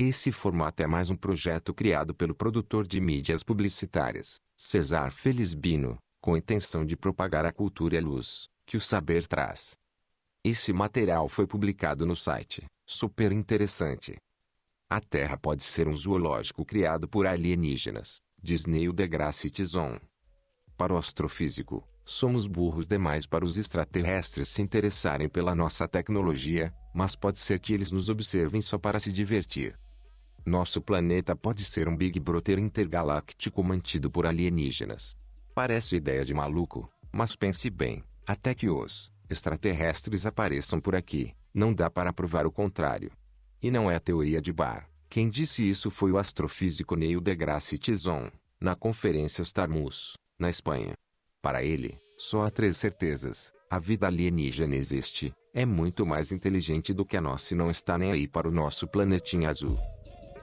Esse formato é mais um projeto criado pelo produtor de mídias publicitárias, Cesar Felizbino, com a intenção de propagar a cultura e a luz que o saber traz. Esse material foi publicado no site, super interessante. A Terra pode ser um zoológico criado por alienígenas, diz Neil deGrasse Tyson. Para o astrofísico, somos burros demais para os extraterrestres se interessarem pela nossa tecnologia, mas pode ser que eles nos observem só para se divertir. Nosso planeta pode ser um Big Brother intergaláctico mantido por alienígenas. Parece ideia de maluco, mas pense bem, até que os extraterrestres apareçam por aqui, não dá para provar o contrário. E não é teoria de bar. Quem disse isso foi o astrofísico Neil deGrasse Tyson, na conferência Starmus, na Espanha. Para ele, só há três certezas. A vida alienígena existe, é muito mais inteligente do que a nossa e não está nem aí para o nosso planetinha azul.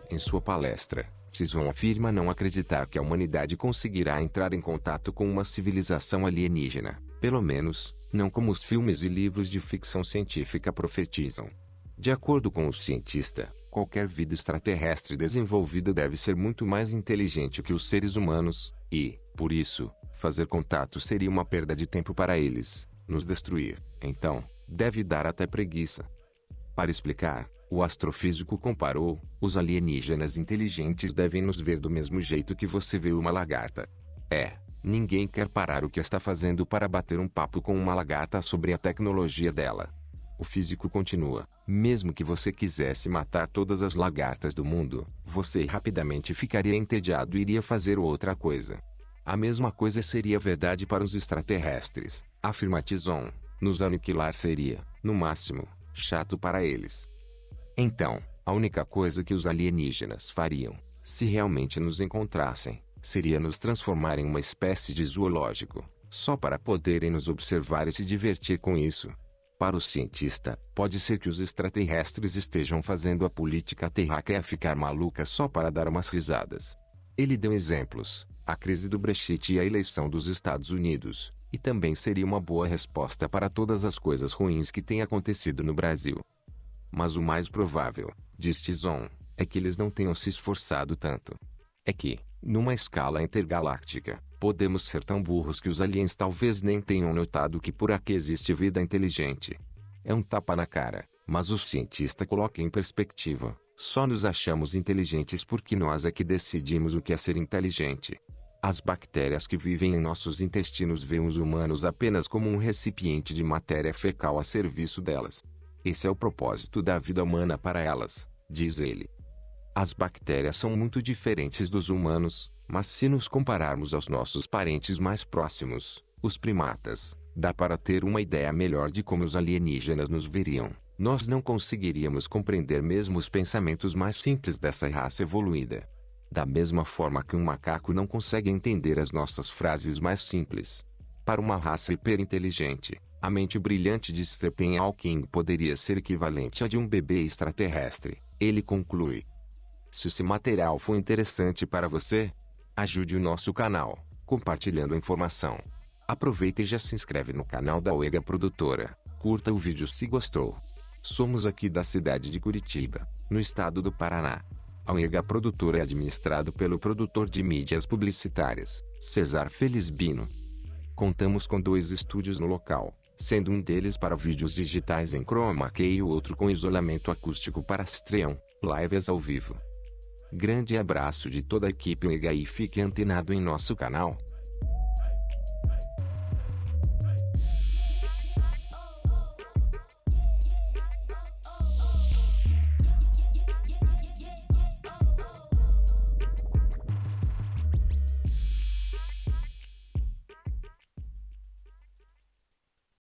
Em sua palestra, Tyson afirma não acreditar que a humanidade conseguirá entrar em contato com uma civilização alienígena, pelo menos, não como os filmes e livros de ficção científica profetizam. De acordo com o cientista, qualquer vida extraterrestre desenvolvida deve ser muito mais inteligente que os seres humanos, e, por isso, fazer contato seria uma perda de tempo para eles, nos destruir. Então, deve dar até preguiça. Para explicar, o astrofísico comparou: os alienígenas inteligentes devem nos ver do mesmo jeito que você vê uma lagarta. É, ninguém quer parar o que está fazendo para bater um papo com uma lagarta sobre a tecnologia dela. O físico continua: mesmo que você quisesse matar todas as lagartas do mundo, você rapidamente ficaria entediado e iria fazer outra coisa. A mesma coisa seria verdade para os extraterrestres, afirma Tison. Nos aniquilar seria, no máximo, chato para eles. Então, a única coisa que os alienígenas fariam, se realmente nos encontrassem, seria nos transformar em uma espécie de zoológico, só para poderem nos observar e se divertir com isso. Para o cientista, pode ser que os extraterrestres estejam fazendo a política terráquea ficar maluca só para dar umas risadas. Ele deu exemplos, a crise do Brexit e a eleição dos Estados Unidos, e também seria uma boa resposta para todas as coisas ruins que têm acontecido no Brasil. Mas o mais provável, diz Tison, é que eles não tenham se esforçado tanto. É que, numa escala intergaláctica, podemos ser tão burros que os aliens talvez nem tenham notado que por aqui existe vida inteligente. É um tapa na cara, mas o cientista coloca em perspectiva. Só nos achamos inteligentes porque nós é que decidimos o que é ser inteligente. As bactérias que vivem em nossos intestinos veem os humanos apenas como um recipiente de matéria fecal a serviço delas. Esse é o propósito da vida humana para elas, diz ele. As bactérias são muito diferentes dos humanos, mas se nos compararmos aos nossos parentes mais próximos, os primatas, dá para ter uma ideia melhor de como os alienígenas nos veriam. Nós não conseguiríamos compreender mesmo os pensamentos mais simples dessa raça evoluída. Da mesma forma que um macaco não consegue entender as nossas frases mais simples. Para uma raça hiperinteligente, a mente brilhante de Stephen Hawking poderia ser equivalente à de um bebê extraterrestre. Ele conclui. Se esse material foi interessante para você, ajude o nosso canal, compartilhando a informação. Aproveita e já se inscreve no canal da Oega Produtora. Curta o vídeo se gostou. Somos aqui da cidade de Curitiba, no estado do Paraná. A UEGA Produtora é administrado pelo produtor de mídias publicitárias, Cesar Felizbino. Contamos com dois estúdios no local, sendo um deles para vídeos digitais em chroma key e o outro com isolamento acústico para stream, lives ao vivo. Grande abraço de toda a equipe UEGA e fique antenado em nosso canal.